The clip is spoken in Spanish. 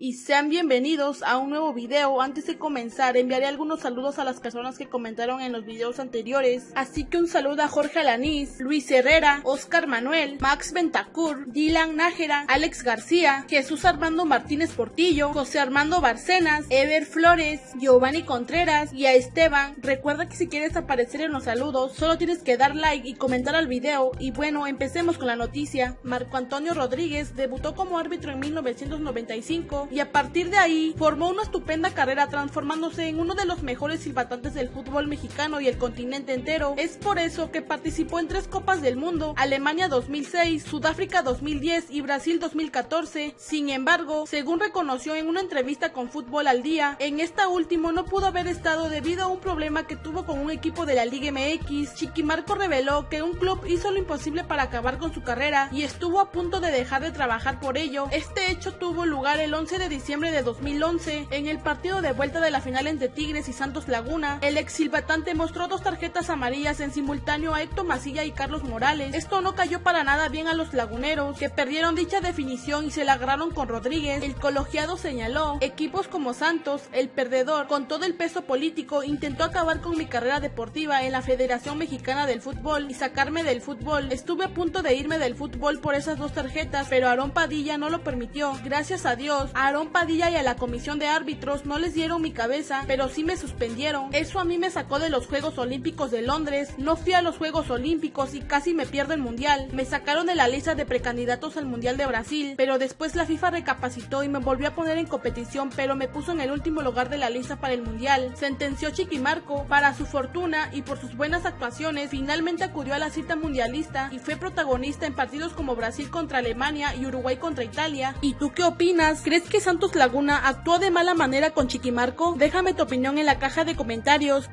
y sean bienvenidos a un nuevo video. Antes de comenzar, enviaré algunos saludos a las personas que comentaron en los videos anteriores. Así que un saludo a Jorge Alanís, Luis Herrera, Oscar Manuel, Max Ventacur, Dylan Nájera, Alex García, Jesús Armando Martínez Portillo, José Armando Barcenas, Ever Flores, Giovanni Contreras y a Esteban. Recuerda que si quieres aparecer en los saludos, solo tienes que dar like y comentar al video. Y bueno, empecemos con la noticia. Marco Antonio Rodríguez debutó como árbitro en 1995 y a partir de ahí formó una estupenda carrera transformándose en uno de los mejores silbatantes del fútbol mexicano y el continente entero. Es por eso que participó en tres Copas del Mundo, Alemania 2006, Sudáfrica 2010 y Brasil 2014. Sin embargo, según reconoció en una entrevista con Fútbol al Día, en esta última no pudo haber estado debido a un problema que tuvo con un equipo de la Liga MX. Chiquimarco reveló que un club hizo lo imposible para acabar con su carrera y estuvo a punto de dejar de trabajar por ello. Este hecho tuvo lugar el 11 de diciembre de 2011, en el partido de vuelta de la final entre Tigres y Santos Laguna, el ex silbatante mostró dos tarjetas amarillas en simultáneo a Héctor Masilla y Carlos Morales. Esto no cayó para nada bien a los laguneros, que perdieron dicha definición y se la agarraron con Rodríguez. El colegiado señaló, equipos como Santos, el perdedor, con todo el peso político, intentó acabar con mi carrera deportiva en la Federación Mexicana del Fútbol y sacarme del fútbol. Estuve a punto de irme del fútbol por esas dos tarjetas, pero Aarón Padilla no lo permitió. Gracias a Dios, Aarón Padilla y a la comisión de árbitros no les dieron mi cabeza, pero sí me suspendieron. Eso a mí me sacó de los Juegos Olímpicos de Londres, no fui a los Juegos Olímpicos y casi me pierdo el Mundial. Me sacaron de la lista de precandidatos al Mundial de Brasil, pero después la FIFA recapacitó y me volvió a poner en competición, pero me puso en el último lugar de la lista para el Mundial. Sentenció Chiquimarco, para su fortuna y por sus buenas actuaciones, finalmente acudió a la cita mundialista y fue protagonista en partidos como Brasil contra Alemania y Uruguay contra Italia. ¿Y tú qué opinas? ¿Crees Santos Laguna actuó de mala manera con Chiquimarco? Déjame tu opinión en la caja de comentarios.